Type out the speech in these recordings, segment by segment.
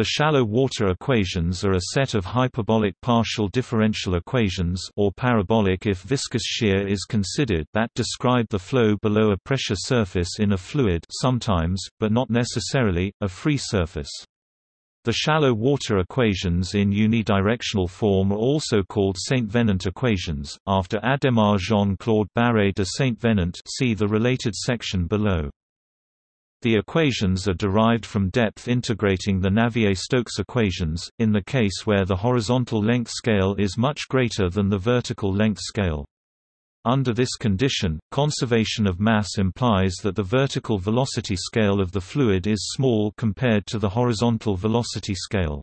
The shallow water equations are a set of hyperbolic partial differential equations or parabolic if viscous shear is considered that describe the flow below a pressure surface in a fluid sometimes, but not necessarily, a free surface. The shallow water equations in unidirectional form are also called Saint-Venant equations, after Adhémar Jean-Claude Barré de Saint-Venant see the related section below. The equations are derived from depth integrating the Navier-Stokes equations, in the case where the horizontal length scale is much greater than the vertical length scale. Under this condition, conservation of mass implies that the vertical velocity scale of the fluid is small compared to the horizontal velocity scale.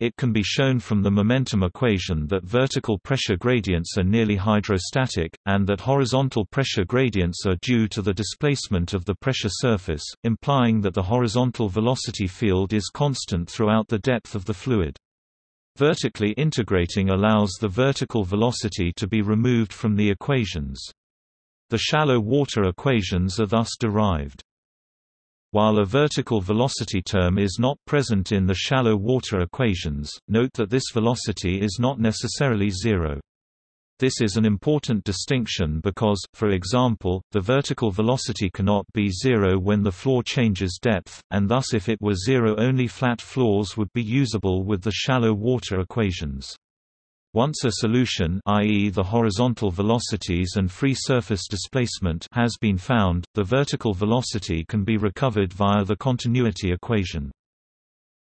It can be shown from the momentum equation that vertical pressure gradients are nearly hydrostatic, and that horizontal pressure gradients are due to the displacement of the pressure surface, implying that the horizontal velocity field is constant throughout the depth of the fluid. Vertically integrating allows the vertical velocity to be removed from the equations. The shallow water equations are thus derived. While a vertical velocity term is not present in the shallow water equations, note that this velocity is not necessarily zero. This is an important distinction because, for example, the vertical velocity cannot be zero when the floor changes depth, and thus if it were zero only flat floors would be usable with the shallow water equations. Once a solution i.e. the horizontal velocities and free surface displacement has been found, the vertical velocity can be recovered via the continuity equation.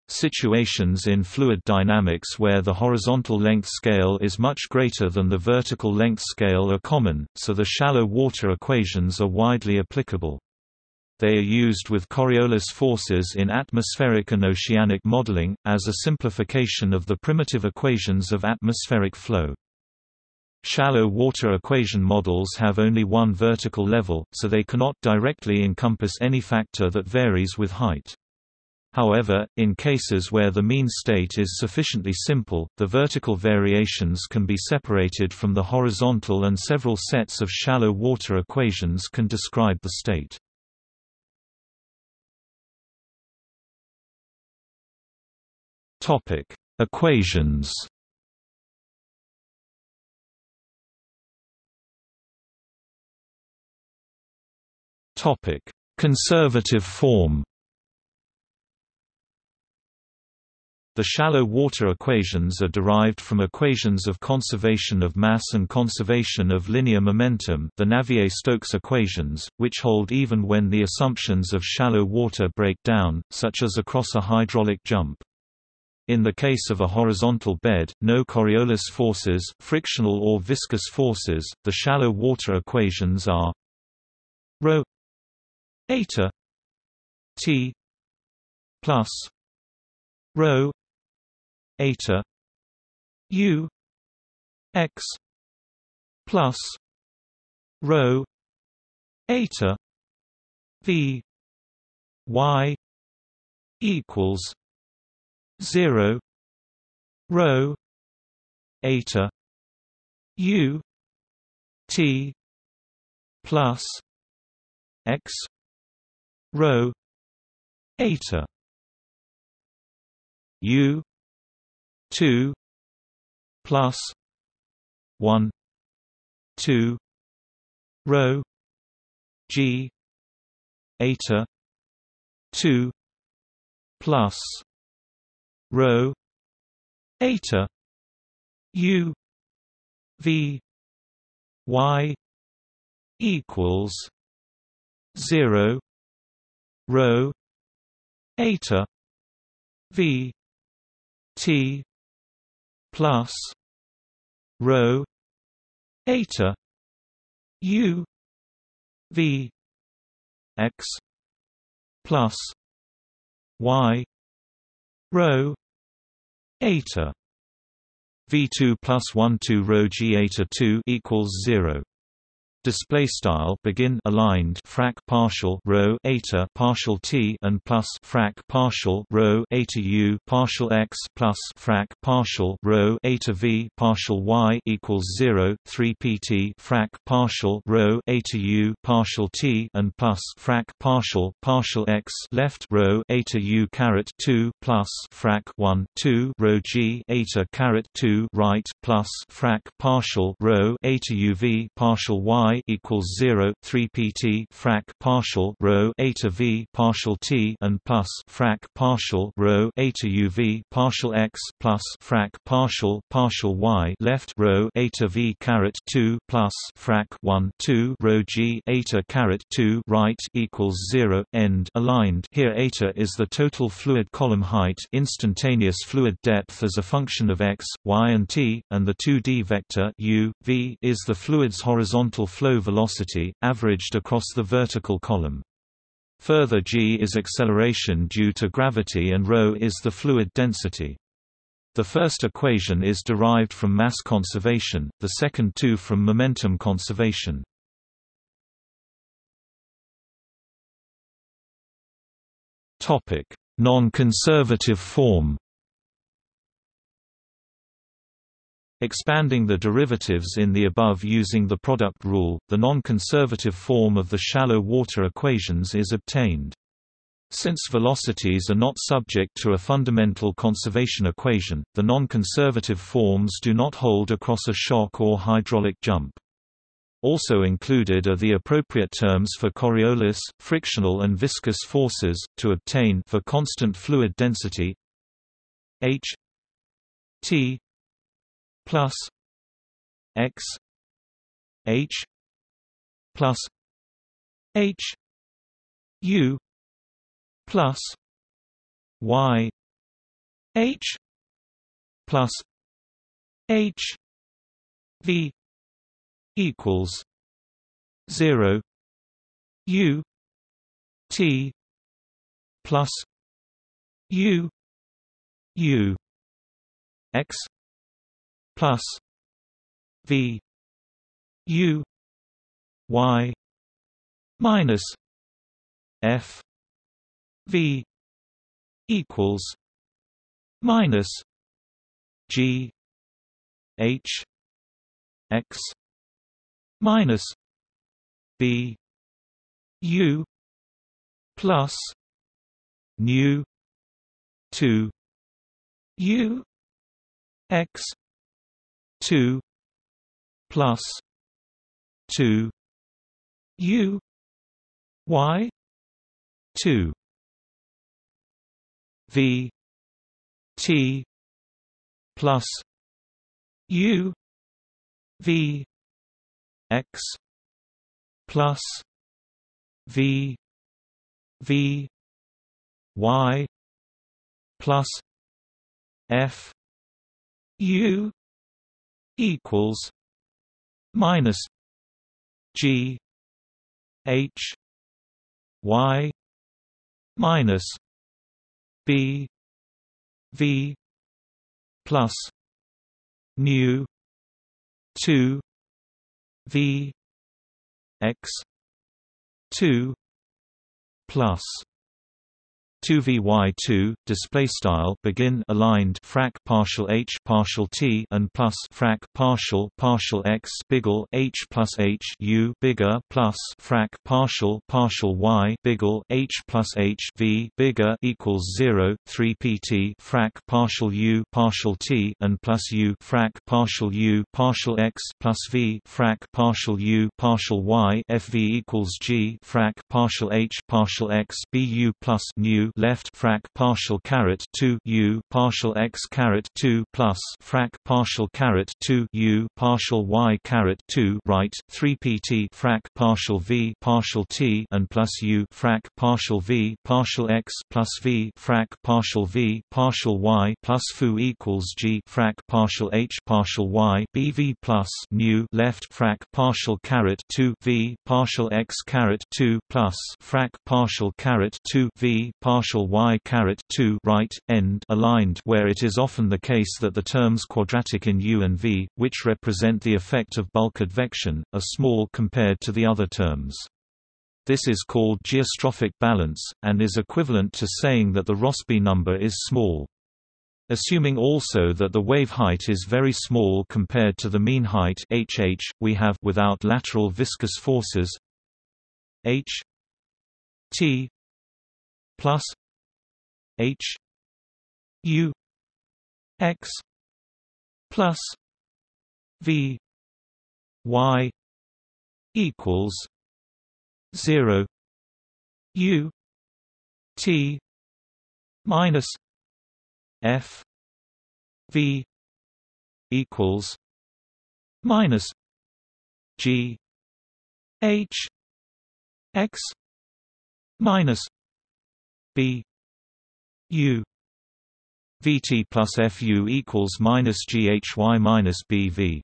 Situations in fluid dynamics where the horizontal length scale is much greater than the vertical length scale are common, so the shallow water equations are widely applicable. They are used with Coriolis forces in atmospheric and oceanic modeling, as a simplification of the primitive equations of atmospheric flow. Shallow water equation models have only one vertical level, so they cannot directly encompass any factor that varies with height. However, in cases where the mean state is sufficiently simple, the vertical variations can be separated from the horizontal and several sets of shallow water equations can describe the state. Topic: Equations. Topic: Conservative form. The shallow water equations are derived from equations of conservation of mass and conservation of linear momentum the Navier-Stokes equations, which hold even when the assumptions of shallow water break down, such as across a hydraulic jump. In the case of a horizontal bed, no Coriolis forces, frictional or viscous forces, the shallow water equations are rho eta t plus rho eta u x plus rho eta v y equals 0 rho eta u t plus x rho eta. u 2 plus 1 2 rho g eta 2 plus rho. Eta. U. V. Y. Equals 0 rho. Eta. V. T. Plus rho. Eta. U. V. X. Plus y rho eta v2 plus 1 2 rho g eta 2 equals 0 display style begin aligned frac partial rho eta partial t and plus frac partial rho eta u partial x plus frac partial rho eta v partial y equals 0 3 pt frac partial rho eta u partial t and plus frac partial partial x left rho eta u caret 2 plus frac 1 2 rho g eta caret 2 right plus frac partial rho eta uv partial y equals 0 3 pt frac partial rho eta v partial t and plus frac partial rho eta uv partial x plus frac partial partial y left rho eta v caret 2 plus frac 1 2 rho g eta caret 2 right equals 0 end aligned. Here eta is the total fluid column height instantaneous fluid depth as a function of x y and t and the 2d vector u v is the fluid's horizontal flow flow velocity, averaged across the vertical column. Further g is acceleration due to gravity and ρ is the fluid density. The first equation is derived from mass conservation, the second two from momentum conservation. Non-conservative form Expanding the derivatives in the above using the product rule, the non-conservative form of the shallow water equations is obtained. Since velocities are not subject to a fundamental conservation equation, the non-conservative forms do not hold across a shock or hydraulic jump. Also included are the appropriate terms for Coriolis, frictional and viscous forces, to obtain for constant fluid density h t plus x h plus h u plus y h plus h v equals 0 u t plus u u x plus V U Y minus F V equals minus G H X minus B U plus nu two U X two plus two U Y two V T plus U V X plus V V Y plus F U equals minus G H Y minus B V plus nu two V X two plus 2 vy2 display style begin aligned frac partial h partial t and plus frac partial partial x biggle h plus h u bigger plus frac partial partial y biggle h plus h v bigger equals 0 3 pt frac partial u partial t and plus u frac partial u partial x plus v frac partial u partial y fv equals g frac partial h partial x bu plus nu left frac partial caret 2 u partial x caret 2 plus frac partial caret 2 u partial y caret 2 right 3 pt frac partial v partial t and plus u frac partial v partial x plus v frac partial v partial y plus foo equals g frac partial h partial y bv plus nu left frac partial caret 2 v partial x caret 2 plus frac partial caret 2 v partial partial y caret 2 right end aligned where it is often the case that the terms quadratic in u and v, which represent the effect of bulk advection, are small compared to the other terms. This is called geostrophic balance, and is equivalent to saying that the Rossby number is small. Assuming also that the wave height is very small compared to the mean height hh, we have without lateral viscous forces h t plus h u x plus v y equals 0 u t minus F V equals minus G H X minus B. U. VT plus FU equals minus GHY minus BV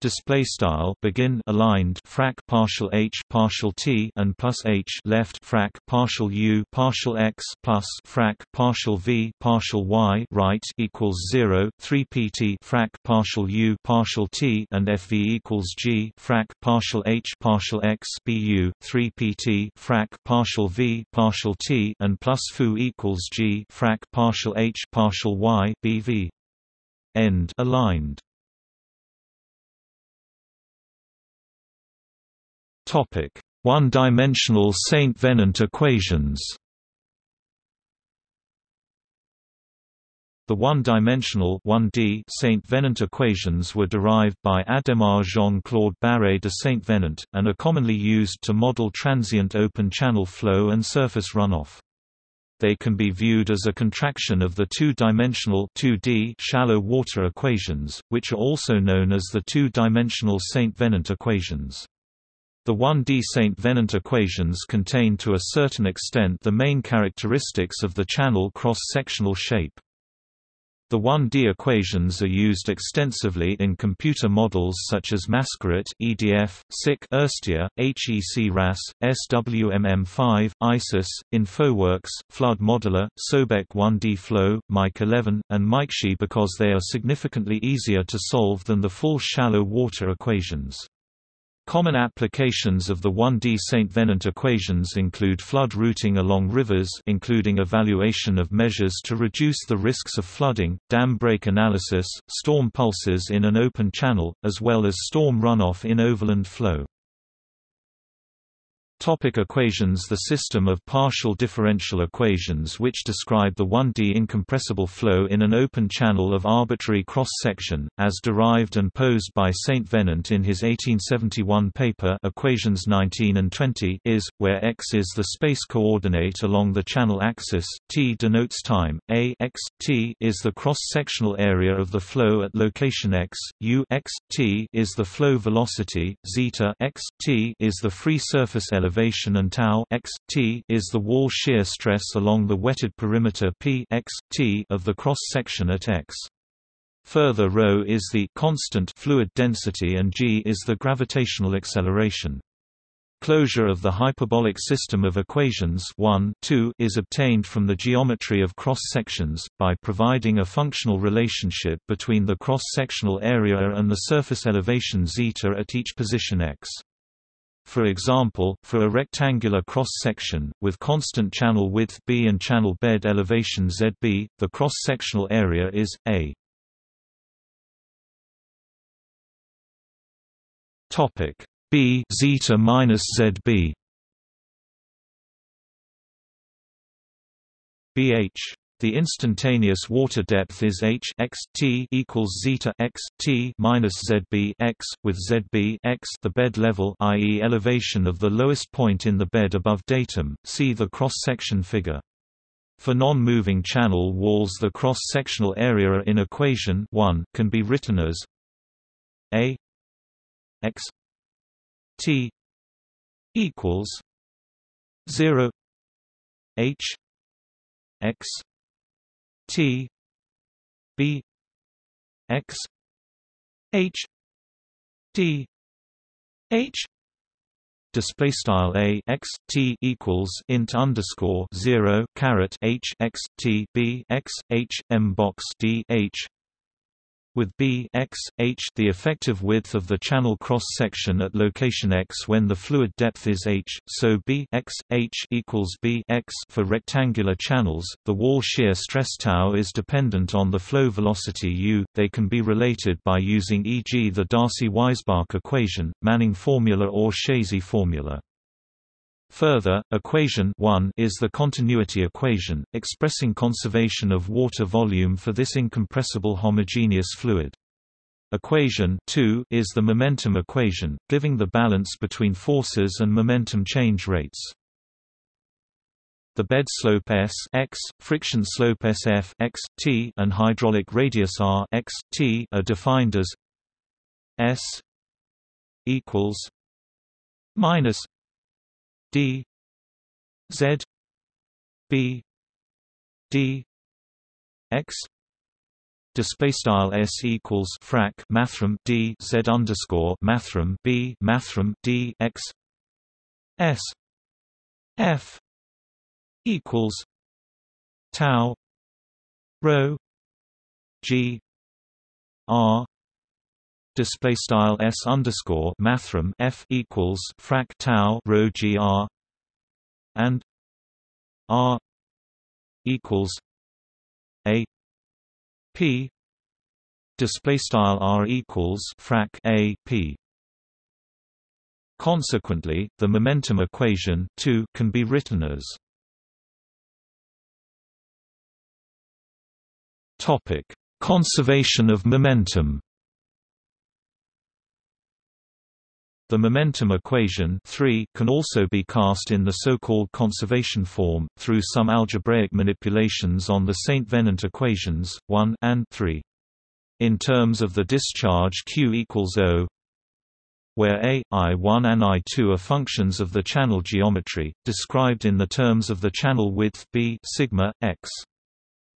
display style begin aligned frac partial h partial t and plus h left frac partial u partial x plus frac partial v partial y right equals 0 3 pt frac partial u partial t and fv equals g frac partial h partial x bu 3 pt frac partial v partial t and plus fu equals g frac partial h partial y bv end. Aligned Topic: One-dimensional Saint Venant equations. The one-dimensional Saint Venant equations were derived by Adhémar Jean-Claude Barré de Saint Venant, and are commonly used to model transient open-channel flow and surface runoff. They can be viewed as a contraction of the two-dimensional shallow water equations, which are also known as the two-dimensional Saint Venant equations. The 1D St. Venant equations contain to a certain extent the main characteristics of the channel cross-sectional shape. The 1D equations are used extensively in computer models such as Mascaret, EDF, SIC, Irstea, HEC-RAS, SWMM5, ISIS, InfoWorks, Flood Modeler, Sobek 1D Flow, Mike 11, and MikeShe because they are significantly easier to solve than the full shallow water equations. Common applications of the 1D St. Venant equations include flood routing along rivers including evaluation of measures to reduce the risks of flooding, dam break analysis, storm pulses in an open channel, as well as storm runoff in overland flow. Topic equations The system of partial differential equations which describe the 1D incompressible flow in an open channel of arbitrary cross-section, as derived and posed by St. Venant in his 1871 paper Equations 19 and 20 is, where x is the space coordinate along the channel axis, t denotes time, a x, t is the cross-sectional area of the flow at location x, u x, t is the flow velocity, zeta x, t is the free surface elevation elevation and tau x, t is the wall shear stress along the wetted perimeter p x, t of the cross-section at x. Further ρ is the constant fluid density and g is the gravitational acceleration. Closure of the hyperbolic system of equations 1, 2 is obtained from the geometry of cross-sections, by providing a functional relationship between the cross-sectional area and the surface elevation zeta at each position x. For example, for a rectangular cross-section, with constant channel width b and channel bed elevation zb, the cross-sectional area is, a. B zeta minus zb bh the instantaneous water depth is h x t equals zeta x t minus zb x, with zb x the bed level, i.e., elevation of the lowest point in the bed above datum. See the cross-section figure. For non-moving channel walls, the cross-sectional area in equation 1 can be written as a x t equals 0 h x T B X H D H. Display style a x t equals int underscore zero caret h x t b x h m box d h with b x h the effective width of the channel cross section at location x when the fluid depth is h, so b x h equals b x for rectangular channels. The wall shear stress tau is dependent on the flow velocity u. They can be related by using e.g. the Darcy-Weisbach equation, Manning formula or Chézy formula. Further, equation 1 is the continuity equation, expressing conservation of water volume for this incompressible homogeneous fluid. Equation 2 is the momentum equation, giving the balance between forces and momentum change rates. The bed slope S x, friction slope SF x, t, and hydraulic radius R x, t are defined as S equals minus D Z B D X display style s equals frac mathrm d z underscore mathrm b mathrm d x s f equals tau rho g r display style s underscore mathrm f equals frac tau rho gr and r equals a p display style r equals frac a p Consequently, the momentum equation 2 can be written as Topic: Conservation of momentum. The momentum equation 3 can also be cast in the so-called conservation form, through some algebraic manipulations on the St. Venant equations, 1 and 3. In terms of the discharge Q equals O, where A, I1 and I2 are functions of the channel geometry, described in the terms of the channel width B sigma, x.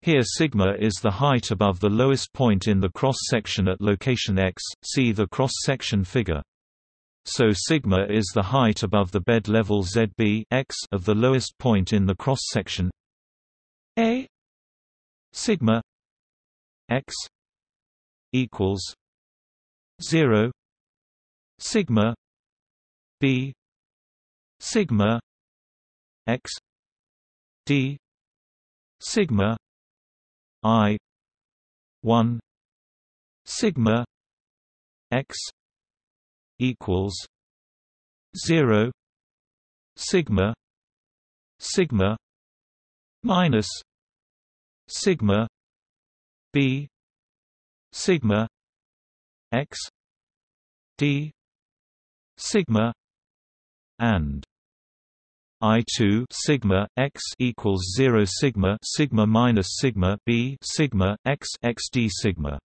Here sigma is the height above the lowest point in the cross-section at location x, see the cross-section figure. So sigma is the height above the bed level ZB x of the lowest point in the cross section. A sigma x equals 0 sigma b sigma x d sigma i 1 sigma x equals zero sigma sigma minus sigma b sigma x d sigma and I2 sigma x equals 0 sigma sigma minus sigma b sigma x x d sigma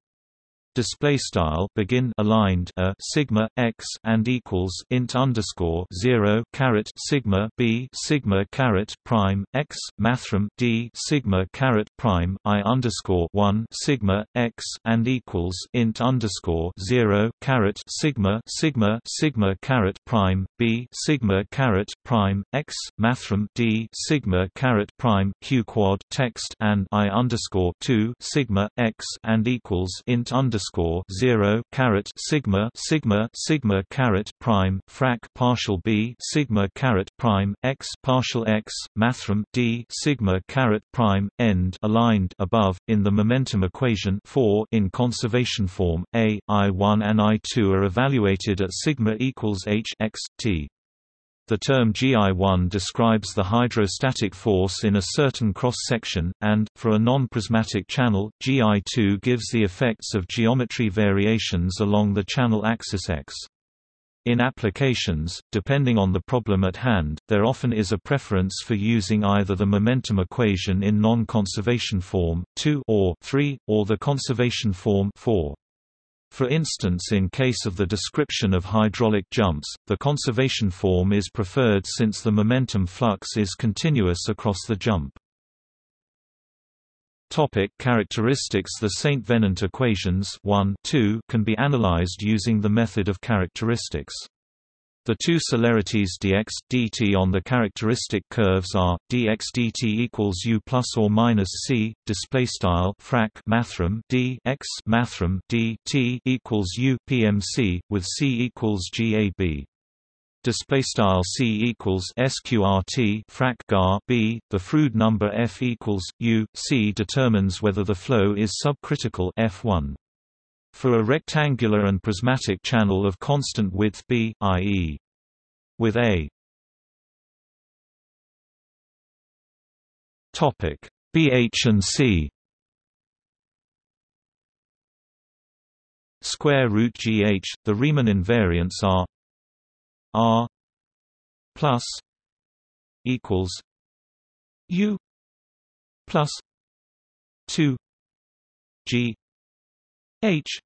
display style begin aligned a sigma x and equals int underscore 0 caret sigma b sigma caret prime x mathrm d sigma caret prime i underscore 1 sigma x and equals int underscore 0 caret sigma sigma sigma caret prime b sigma caret prime x mathrm d sigma caret prime q quad text and i underscore 2 sigma x and equals int underscore underscore zero caret sigma sigma sigma caret prime frac partial b sigma caret prime x partial x mathrm d sigma caret prime end aligned above in the momentum equation 4 in conservation form. A i1 and i2 are evaluated at sigma equals h x t the term GI1 describes the hydrostatic force in a certain cross-section, and, for a non-prismatic channel, GI2 gives the effects of geometry variations along the channel axis X. In applications, depending on the problem at hand, there often is a preference for using either the momentum equation in non-conservation form 2 or 3, or the conservation form 4. For instance in case of the description of hydraulic jumps, the conservation form is preferred since the momentum flux is continuous across the jump. Topic characteristics The St. Venant equations 1, 2 can be analyzed using the method of characteristics. The two celerities dx dt on the characteristic curves are dx dt equals u plus or minus c. Display style frac mathrm d x mathrm d t equals u pmc with c equals gab. Display style c equals sqrt frac gar b. The Froude number f equals u c determines whether the flow is subcritical f1. For a rectangular and prismatic channel of constant width b, i.e. with a. Topic. BH and C. Square root GH the Riemann invariants are R plus equals U plus two G H.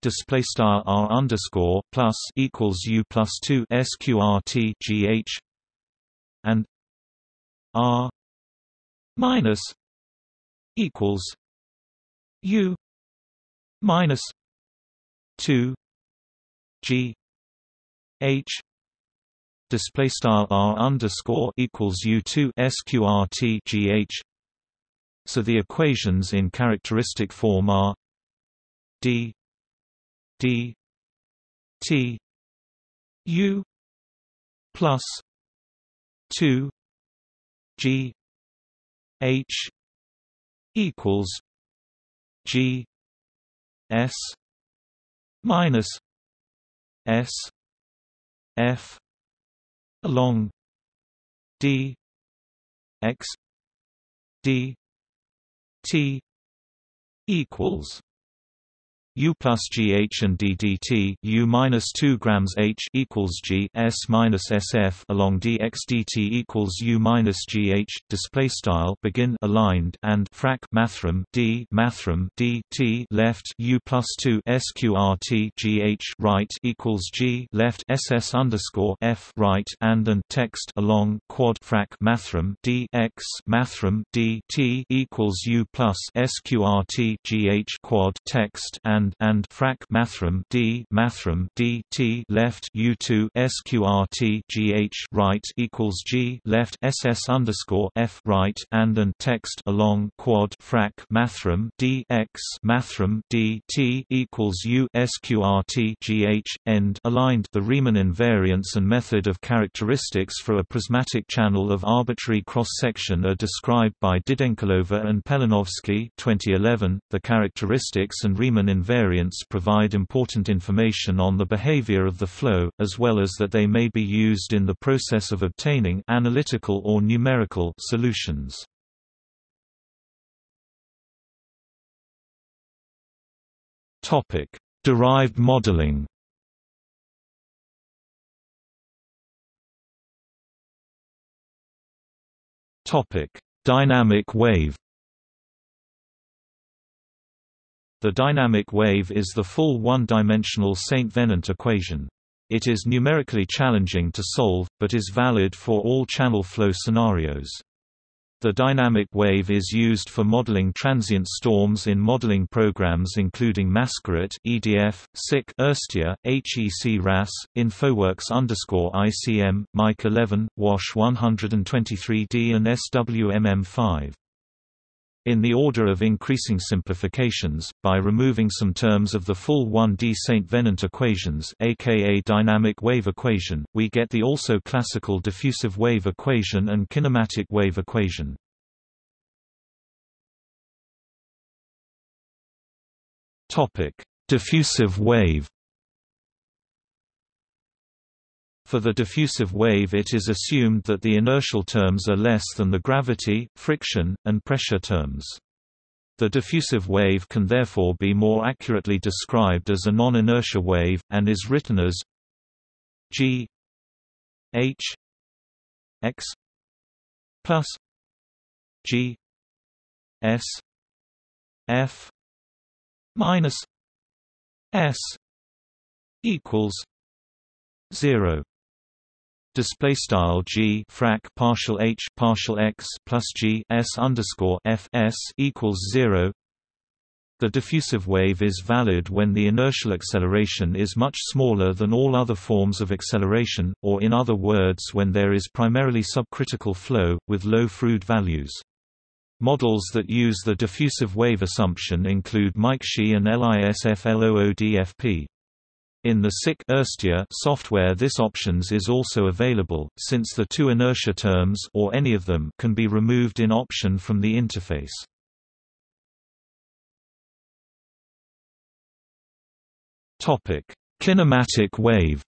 Display star r underscore plus equals u plus two sqrt gh and r minus equals u minus two g h. Display star r underscore equals u two sqrt gh so the equations in characteristic form are d d t u plus 2 g h equals g s minus s f along d x d t equals U plus GH and DDT U minus two grams H equals G S minus SF along dx dt equals U minus GH display style begin aligned and frac mathrm D mathrm D T left U plus two SQRT GH right equals G left SS underscore F right and and text along quad frac mathrm D X mathrm D T equals U plus SQRT GH quad text and and and frac mathrm d mathrm d t left u2 sqrt gh right equals g left ss underscore f right and and text along quad frac mathrm d x mathrm d t equals u sqrt gh end aligned. The Riemann invariance and method of characteristics for a prismatic channel of arbitrary cross section are described by Didenkulova and Pelinovsky 2011. The characteristics and Riemann invariance invariants provide important information on the behavior of the flow, as well as that they may be used in the process of obtaining analytical or numerical solutions. Topic: Derived modeling. Topic: Dynamic wave. The dynamic wave is the full one-dimensional St. Venant equation. It is numerically challenging to solve, but is valid for all channel flow scenarios. The dynamic wave is used for modeling transient storms in modeling programs including Mascaret, EDF, SIC, Irstea, HEC RAS, InfoWorks ICM, Mike 11, WASH 123D and SWMM5 in the order of increasing simplifications, by removing some terms of the full 1D St. Venant equations aka dynamic wave equation, we get the also classical diffusive wave equation and kinematic wave equation. diffusive wave For the diffusive wave it is assumed that the inertial terms are less than the gravity, friction, and pressure terms. The diffusive wave can therefore be more accurately described as a non-inertia wave, and is written as g h x plus g s f minus s equals 0 display style g frac partial h partial x plus g s underscore f s equals zero. The diffusive wave is valid when the inertial acceleration is much smaller than all other forms of acceleration, or in other words when there is primarily subcritical flow, with low Froude values. Models that use the diffusive wave assumption include Mike MICSHE and LISFLOODFP. In the SIC software this options is also available, since the two inertia terms or any of them can be removed in option from the interface. Kinematic wave.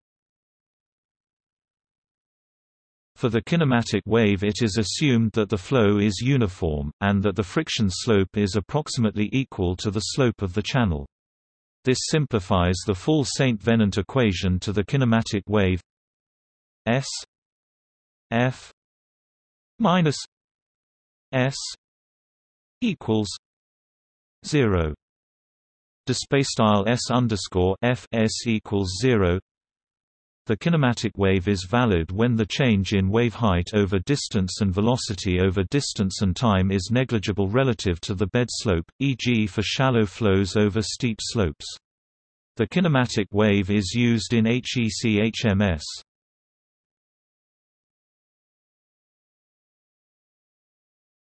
For the kinematic wave it is assumed that the flow is uniform, and that the friction slope is approximately equal to the slope of the channel. This simplifies the full Saint Venant equation to the kinematic wave S F minus S equals zero display style s underscore f s equals zero. The kinematic wave is valid when the change in wave height over distance and velocity over distance and time is negligible relative to the bed slope, e.g. for shallow flows over steep slopes. The kinematic wave is used in HEC-HMS.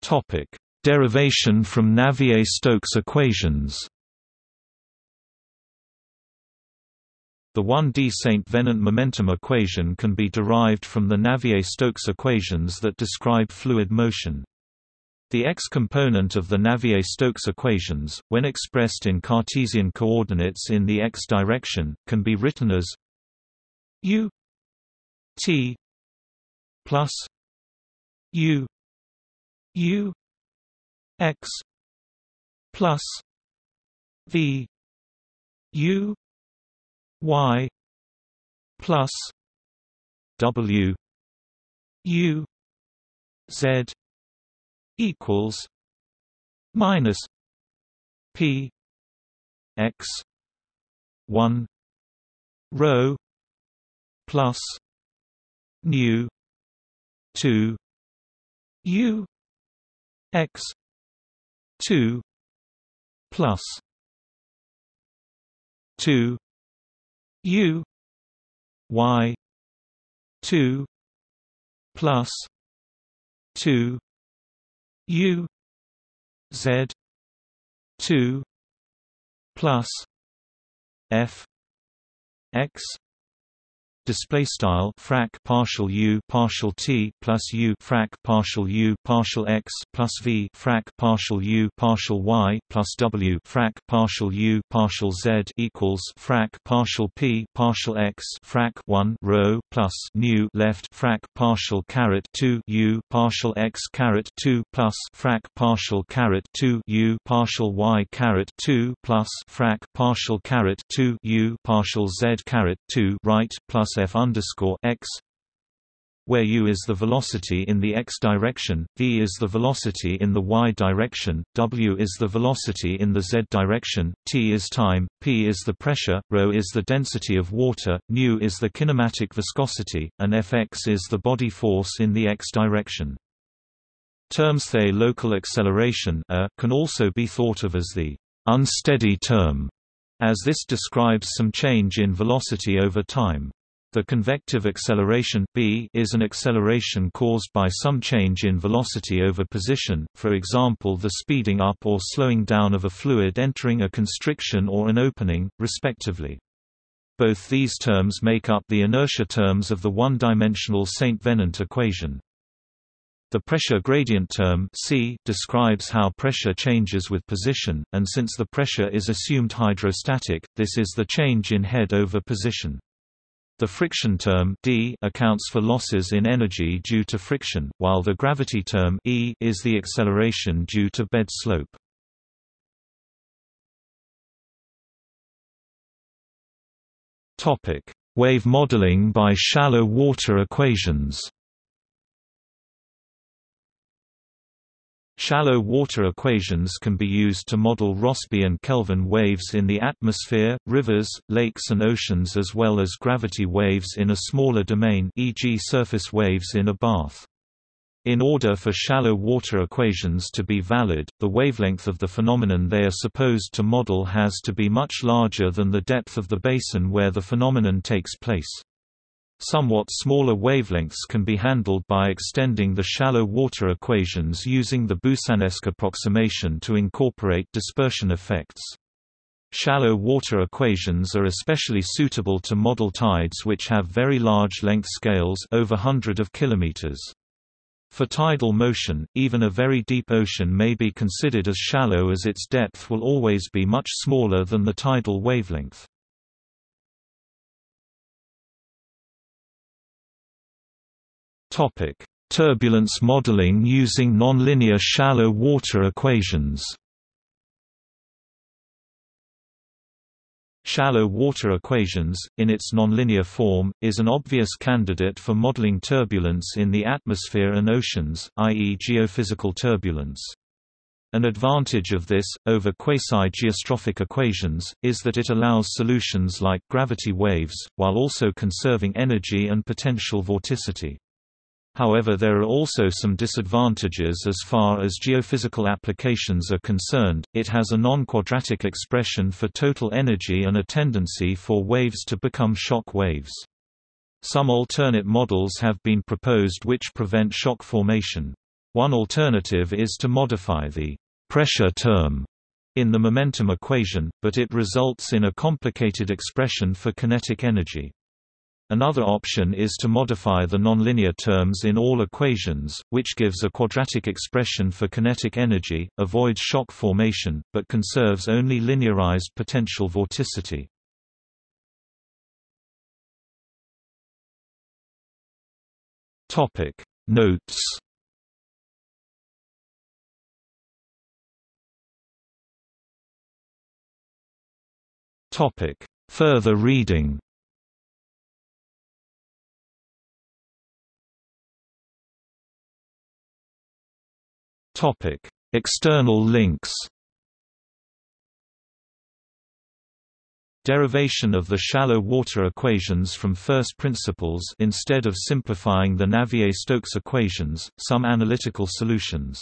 Topic: Derivation from Navier-Stokes equations. The 1D St. Venant momentum equation can be derived from the Navier-Stokes equations that describe fluid motion. The x-component of the Navier-Stokes equations, when expressed in Cartesian coordinates in the x direction, can be written as u t plus u u x plus v u y plus w u z equals minus p x 1 rho plus nu 2 u x 2 plus 2 U Y two plus two U Z two plus F X display style frac partial u partial t plus u frac partial u partial x plus v frac partial u partial y plus w frac partial u partial z equals frac partial p partial x frac 1 rho plus nu left frac partial caret 2 u partial x caret 2 plus frac partial caret 2 u partial y caret 2 plus frac partial caret 2 u partial z caret 2 right plus f underscore x where u is the velocity in the x direction, v is the velocity in the y direction, w is the velocity in the z direction, t is time, p is the pressure, ρ is the density of water, nu is the kinematic viscosity, and fx is the body force in the x direction. Terms the local acceleration can also be thought of as the unsteady term, as this describes some change in velocity over time. The convective acceleration b is an acceleration caused by some change in velocity over position, for example the speeding up or slowing down of a fluid entering a constriction or an opening, respectively. Both these terms make up the inertia terms of the one-dimensional St. Venant equation. The pressure gradient term C describes how pressure changes with position, and since the pressure is assumed hydrostatic, this is the change in head over position. The friction term d accounts for losses in energy due to friction, while the gravity term e is the acceleration due to bed slope. Topic: Wave modeling by shallow water equations. Shallow water equations can be used to model Rossby and Kelvin waves in the atmosphere, rivers, lakes and oceans as well as gravity waves in a smaller domain e.g. surface waves in a bath. In order for shallow water equations to be valid, the wavelength of the phenomenon they are supposed to model has to be much larger than the depth of the basin where the phenomenon takes place. Somewhat smaller wavelengths can be handled by extending the shallow water equations using the Boussinesq approximation to incorporate dispersion effects. Shallow water equations are especially suitable to model tides which have very large length scales over hundred of kilometers. For tidal motion, even a very deep ocean may be considered as shallow as its depth will always be much smaller than the tidal wavelength. Turbulence modeling using nonlinear shallow water equations Shallow water equations, in its nonlinear form, is an obvious candidate for modeling turbulence in the atmosphere and oceans, i.e. geophysical turbulence. An advantage of this, over quasi-geostrophic equations, is that it allows solutions like gravity waves, while also conserving energy and potential vorticity. However there are also some disadvantages as far as geophysical applications are concerned, it has a non-quadratic expression for total energy and a tendency for waves to become shock waves. Some alternate models have been proposed which prevent shock formation. One alternative is to modify the pressure term in the momentum equation, but it results in a complicated expression for kinetic energy. Another option is to modify the nonlinear terms in all equations, which gives a quadratic expression for kinetic energy, avoids shock formation, but conserves only linearized potential vorticity. Topic Notes Topic Further reading Topic: External links. Derivation of the shallow water equations from first principles instead of simplifying the Navier-Stokes equations, some analytical solutions